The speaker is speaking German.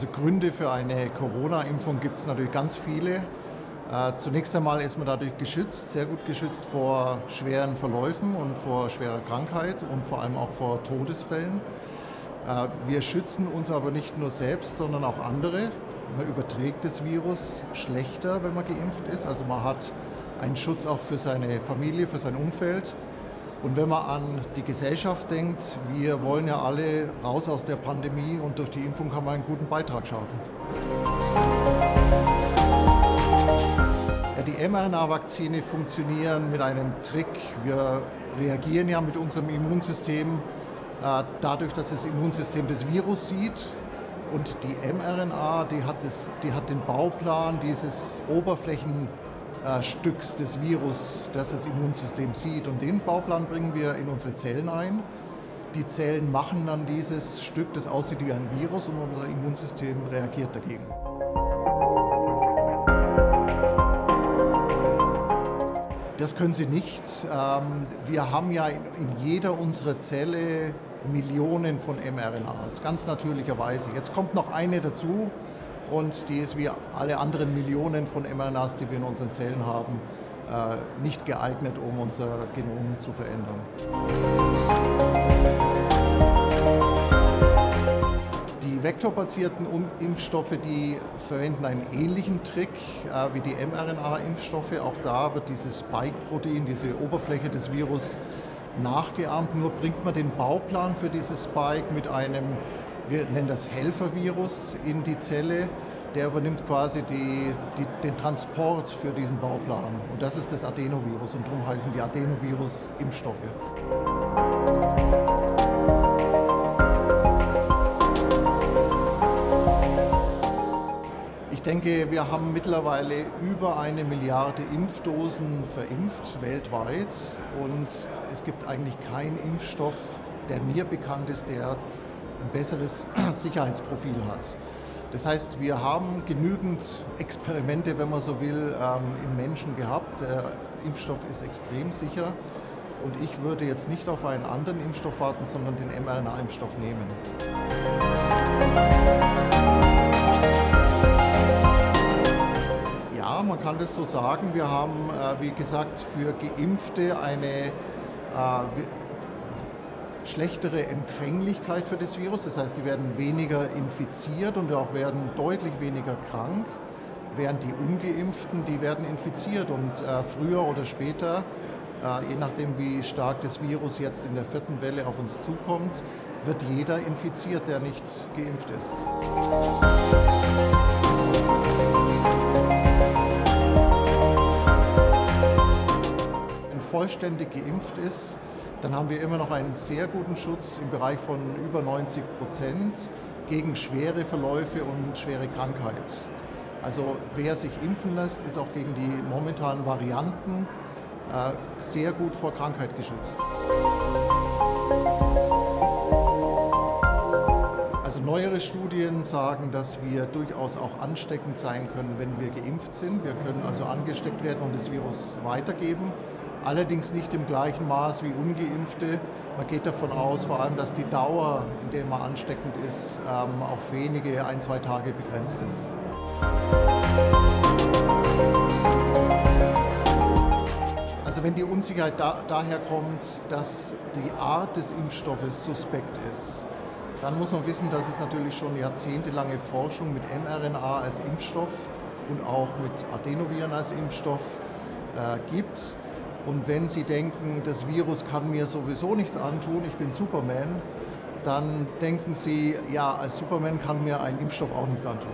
Also Gründe für eine Corona-Impfung gibt es natürlich ganz viele. Äh, zunächst einmal ist man dadurch geschützt, sehr gut geschützt vor schweren Verläufen und vor schwerer Krankheit und vor allem auch vor Todesfällen. Äh, wir schützen uns aber nicht nur selbst, sondern auch andere. Man überträgt das Virus schlechter, wenn man geimpft ist. Also man hat einen Schutz auch für seine Familie, für sein Umfeld. Und wenn man an die Gesellschaft denkt, wir wollen ja alle raus aus der Pandemie und durch die Impfung kann man einen guten Beitrag schaffen. Die mRNA-Vakzine funktionieren mit einem Trick. Wir reagieren ja mit unserem Immunsystem äh, dadurch, dass das Immunsystem das Virus sieht. Und die mRNA, die hat, das, die hat den Bauplan dieses Oberflächen Stücks des Virus, das das Immunsystem sieht. Und den Bauplan bringen wir in unsere Zellen ein. Die Zellen machen dann dieses Stück, das aussieht wie ein Virus und unser Immunsystem reagiert dagegen. Das können sie nicht. Ähm, wir haben ja in jeder unserer Zelle Millionen von mRNAs, ganz natürlicherweise. Jetzt kommt noch eine dazu, und die ist wie alle anderen Millionen von mRNAs, die wir in unseren Zellen haben, äh, nicht geeignet, um unser Genom zu verändern. Die vektorbasierten Impfstoffe, die verwenden einen ähnlichen Trick äh, wie die mRNA-Impfstoffe. Auch da wird dieses Spike-Protein, diese Oberfläche des Virus nachgeahmt. Nur bringt man den Bauplan für dieses Spike mit einem wir nennen das Helfervirus in die Zelle. Der übernimmt quasi die, die, den Transport für diesen Bauplan. Und das ist das Adenovirus und darum heißen die Adenovirus-Impfstoffe. Ich denke, wir haben mittlerweile über eine Milliarde Impfdosen verimpft weltweit und es gibt eigentlich keinen Impfstoff, der mir bekannt ist, der ein besseres Sicherheitsprofil hat. Das heißt, wir haben genügend Experimente, wenn man so will, ähm, im Menschen gehabt. Der Impfstoff ist extrem sicher und ich würde jetzt nicht auf einen anderen Impfstoff warten, sondern den mRNA-Impfstoff nehmen. Ja, man kann das so sagen. Wir haben, äh, wie gesagt, für Geimpfte eine äh, schlechtere Empfänglichkeit für das Virus. Das heißt, sie werden weniger infiziert und auch werden deutlich weniger krank, während die Ungeimpften, die werden infiziert und äh, früher oder später, äh, je nachdem wie stark das Virus jetzt in der vierten Welle auf uns zukommt, wird jeder infiziert, der nicht geimpft ist. Wenn vollständig geimpft ist, dann haben wir immer noch einen sehr guten Schutz im Bereich von über 90 Prozent gegen schwere Verläufe und schwere Krankheit. Also wer sich impfen lässt, ist auch gegen die momentanen Varianten äh, sehr gut vor Krankheit geschützt. Also neuere Studien sagen, dass wir durchaus auch ansteckend sein können, wenn wir geimpft sind. Wir können also angesteckt werden und das Virus weitergeben allerdings nicht im gleichen Maß wie ungeimpfte. Man geht davon aus, vor allem, dass die Dauer, in der man ansteckend ist, ähm, auf wenige, ein, zwei Tage begrenzt ist. Also wenn die Unsicherheit da, daher kommt, dass die Art des Impfstoffes suspekt ist, dann muss man wissen, dass es natürlich schon jahrzehntelange Forschung mit mRNA als Impfstoff und auch mit Adenoviren als Impfstoff äh, gibt. Und wenn Sie denken, das Virus kann mir sowieso nichts antun, ich bin Superman, dann denken Sie, ja, als Superman kann mir ein Impfstoff auch nichts antun.